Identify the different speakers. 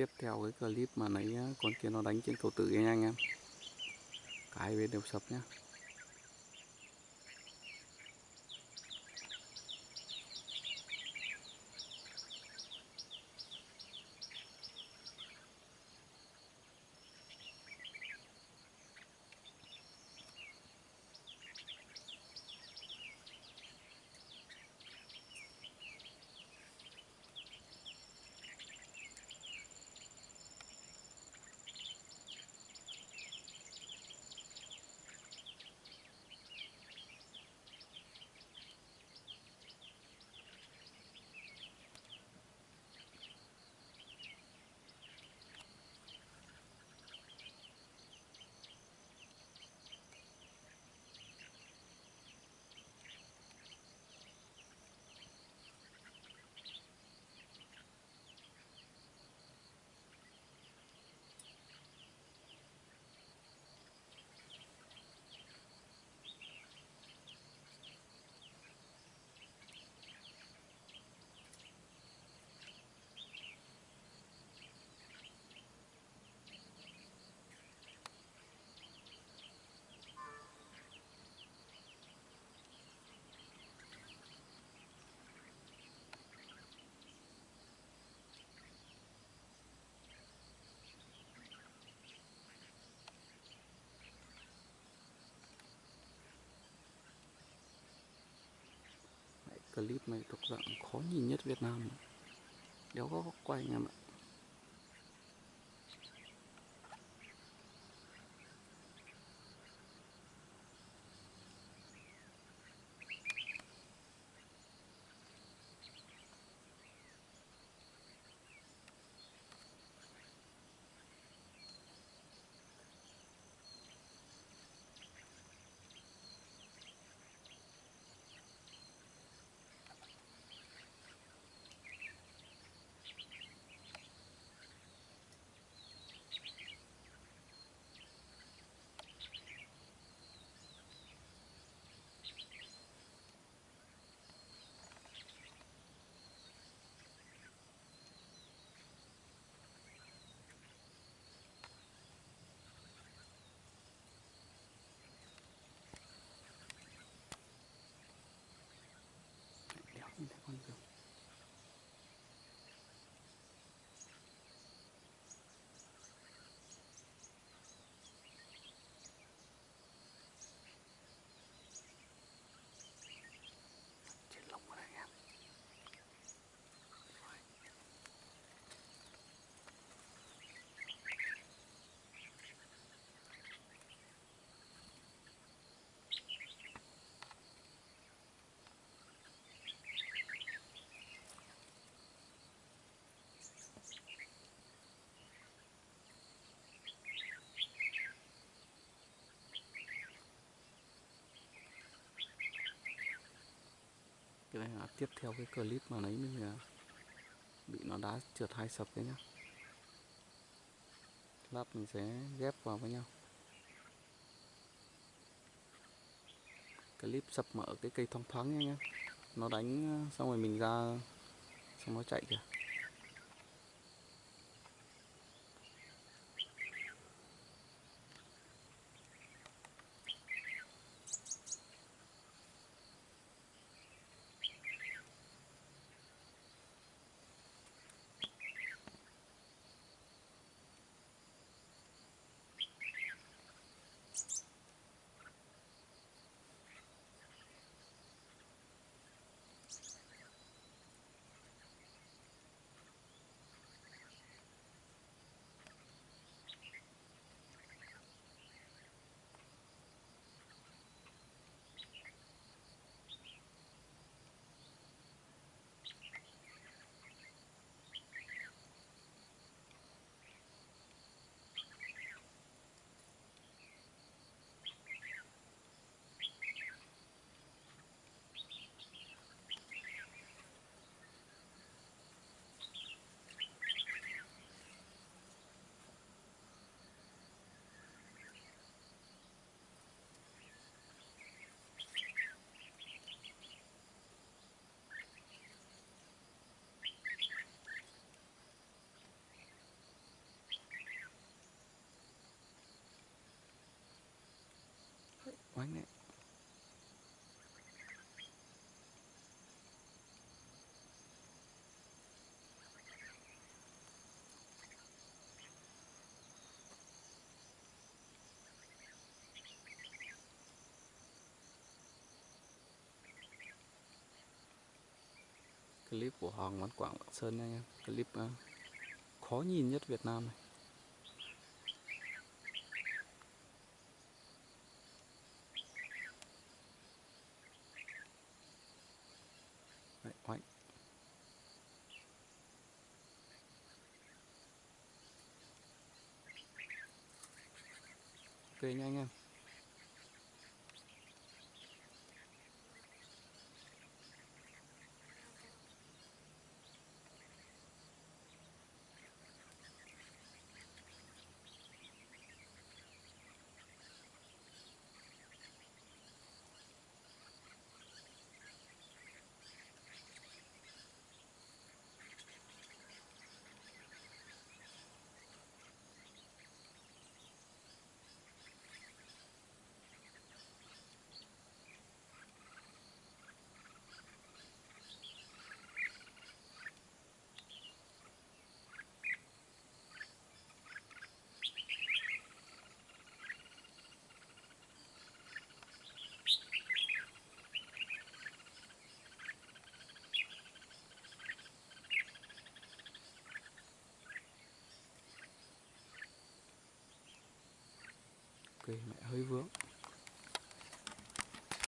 Speaker 1: tiếp theo cái clip mà nãy con kia nó đánh trên cầu tử nha anh em. Cả hai bên đều sập nhá Đấy, clip này thuộc dạng khó nhìn nhất Việt Nam. Đéo có quay anh em ạ. Cái này là tiếp theo cái clip mà lấy mình à, bị nó đá trượt hai sập đấy nhá. Lát mình sẽ ghép vào với nhau. Clip sập mở cái cây thông thoáng nha nhá. Nó đánh à, xong rồi mình ra, xong nó chạy kìa. Clip của Hoàng Văn Quảng Lạng Sơn nha. Anh em clip uh, khó nhìn nhất Việt Nam này. Đấy, oánh ok nha. anh em mẹ hơi vướng.